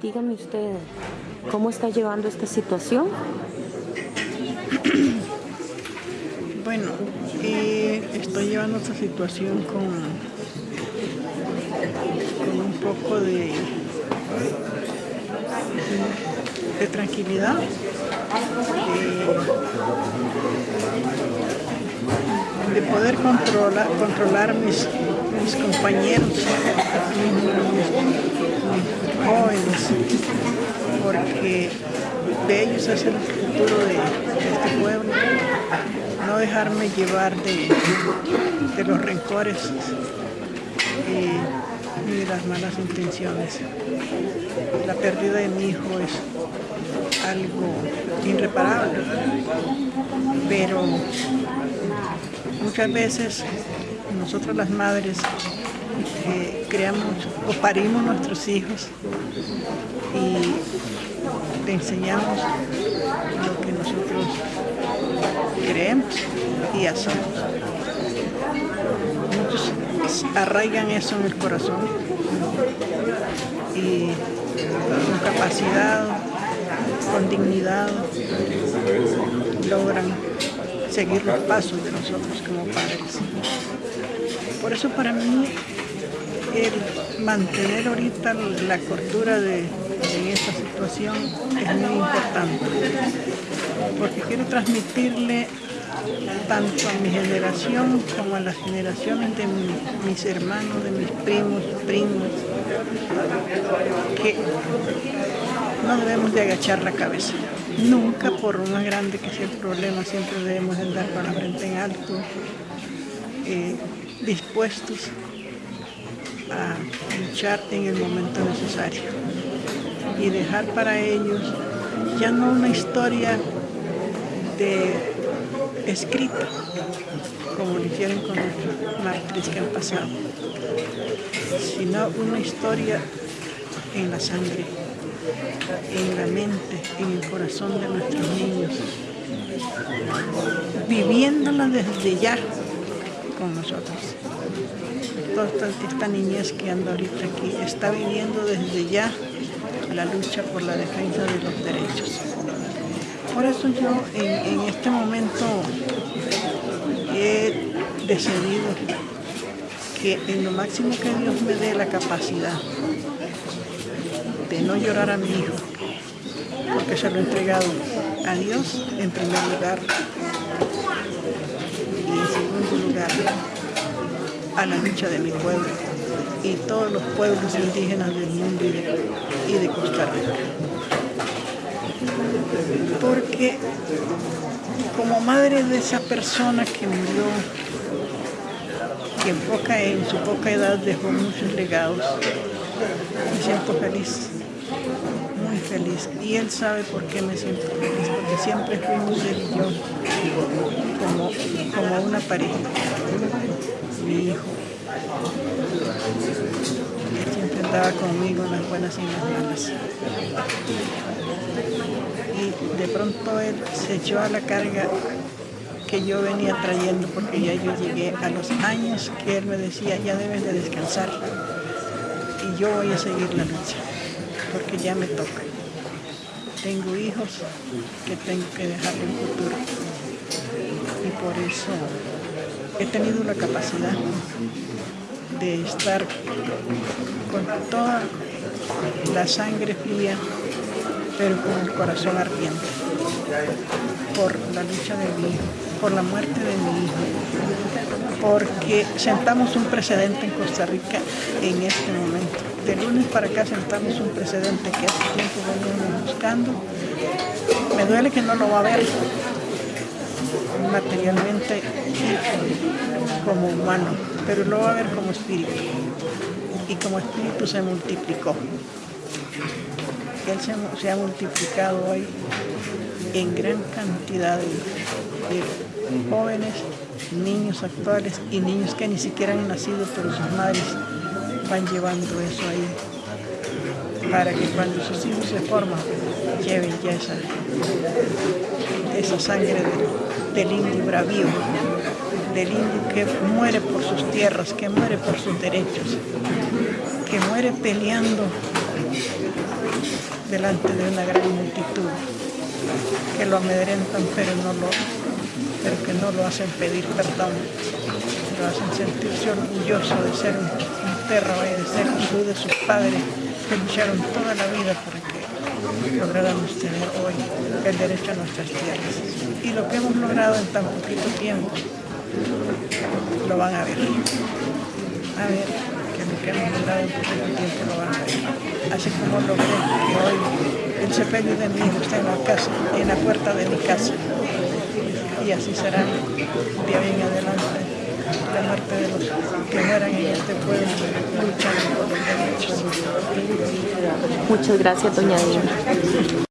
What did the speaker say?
Dígame usted, ¿cómo está llevando esta situación? Bueno, eh, estoy llevando esta situación con, con un poco de, de tranquilidad. Eh, de poder controlar, controlar mis, mis compañeros, jóvenes, porque de ellos es el futuro de, este pueblo. No dejarme llevar de, de los rencores y, de las malas intenciones. La pérdida de mi hijo es algo irreparable, pero Muchas veces nosotros las madres creamos o parimos nuestros hijos y le enseñamos lo que nosotros creemos y hacemos. Muchos arraigan eso en el corazón y con capacidad, con dignidad, logran seguir los pasos de nosotros como padres. Por eso para mí el mantener ahorita la cordura de, esta situación es muy importante, porque quiero transmitirle tanto a mi generación como a las generaciones de mis hermanos, de mis primos, primos, que no debemos de agachar la cabeza. Nunca, por más grande que sea el problema, siempre debemos andar con la frente en alto, eh, dispuestos a luchar en el momento necesario y dejar para ellos ya no una historia de escrita, como lo hicieron con los mártires que han pasado, sino una historia en la sangre en la mente, en el corazón de nuestros niños, viviéndola desde ya con nosotros. Toda esta, niñez que anda ahorita aquí está viviendo desde ya la lucha por la defensa de los derechos. Por eso yo en este momento he decidido que en lo máximo que Dios me dé la capacidad de no llorar a mi hijo, porque se lo he entregado a Dios en primer lugar y en segundo lugar a la lucha de mi pueblo y todos los pueblos indígenas del mundo y de, Costa Rica. Porque como madre de esa persona que murió, que en, poca, en su poca edad dejó muchos legados, me siento feliz muy feliz y él sabe por qué me siento feliz, porque siempre fuimos él y como, como una pareja, mi hijo. Siempre andaba conmigo en las buenas y las malas. Y de pronto él se echó a la carga que yo venía trayendo porque ya yo llegué a los años que él me decía ya debes de descansar y yo voy a seguir la lucha porque ya me toca. Tengo hijos que tengo que dejarle un futuro. Por eso he tenido la capacidad de estar con toda la sangre fría, pero con el corazón ardiente, por la lucha de mi hijo, por la muerte de mi hijo, porque sentamos un precedente en Costa Rica en este momento de lunes para acá sentamos un precedente que hace tiempo venimos buscando. Me duele que no lo va a ver materialmente como humano, pero lo va a ver como espíritu. Y como espíritu se multiplicó. Él se, ha multiplicado hoy en gran cantidad de jóvenes, niños actuales y niños que ni siquiera han nacido, pero sus madres van llevando eso ahí para que cuando sus hijos se forman lleven ya esa, esa sangre del, indio bravío, del indio que muere por sus tierras, que muere por sus derechos. que muere peleando delante de una gran multitud, que lo amedrentan pero, no lo, pero que no lo hacen pedir perdón, lo hacen sentirse orgulloso de ser un, un y de ser hijo de sus padres que lucharon toda la vida para que lográramos tener hoy el derecho a nuestras tierras. Y lo que hemos logrado en tan poquito tiempo, lo van a ver. A ver que lo que hemos logrado en poquito tiempo lo van a ver. Así como logré que hoy el sepelio de mi hijo esté en la casa, en la puerta de mi casa. Y así será de ahí en adelante la muerte de los que mueran en este pueblo luchando por los derechos. Muchas gracias, doña Dina.